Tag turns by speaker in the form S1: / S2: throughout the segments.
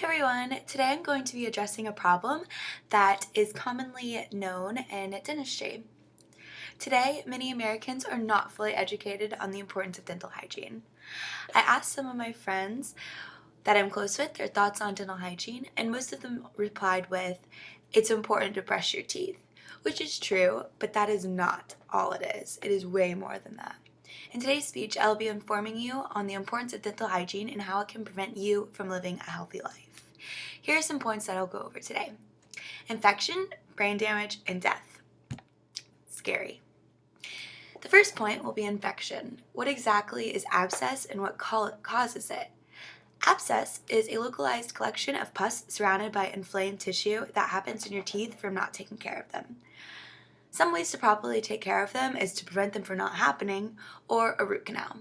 S1: Hi everyone! Today I'm going to be addressing a problem that is commonly known in dentistry. Today, many Americans are not fully educated on the importance of dental hygiene. I asked some of my friends that I'm close with their thoughts on dental hygiene and most of them replied with, it's important to brush your teeth, which is true, but that is not all it is. It is way more than that. In today's speech, I'll be informing you on the importance of dental hygiene and how it can prevent you from living a healthy life. Here are some points that I'll go over today. Infection, brain damage, and death. Scary. The first point will be infection. What exactly is abscess and what causes it? Abscess is a localized collection of pus surrounded by inflamed tissue that happens in your teeth from not taking care of them. Some ways to properly take care of them is to prevent them from not happening or a root canal.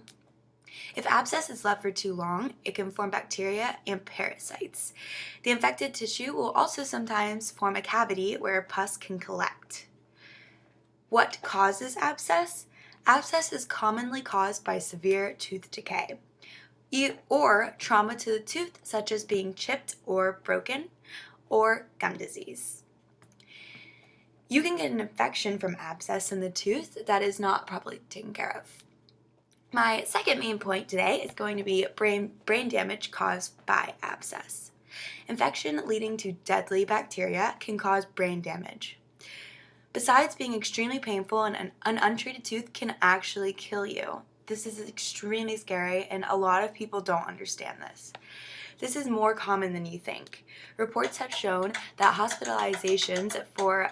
S1: If abscess is left for too long, it can form bacteria and parasites. The infected tissue will also sometimes form a cavity where pus can collect. What causes abscess? Abscess is commonly caused by severe tooth decay or trauma to the tooth such as being chipped or broken or gum disease. You can get an infection from abscess in the tooth that is not properly taken care of. My second main point today is going to be brain, brain damage caused by abscess. Infection leading to deadly bacteria can cause brain damage. Besides being extremely painful, an, an untreated tooth can actually kill you. This is extremely scary and a lot of people don't understand this. This is more common than you think. Reports have shown that hospitalizations for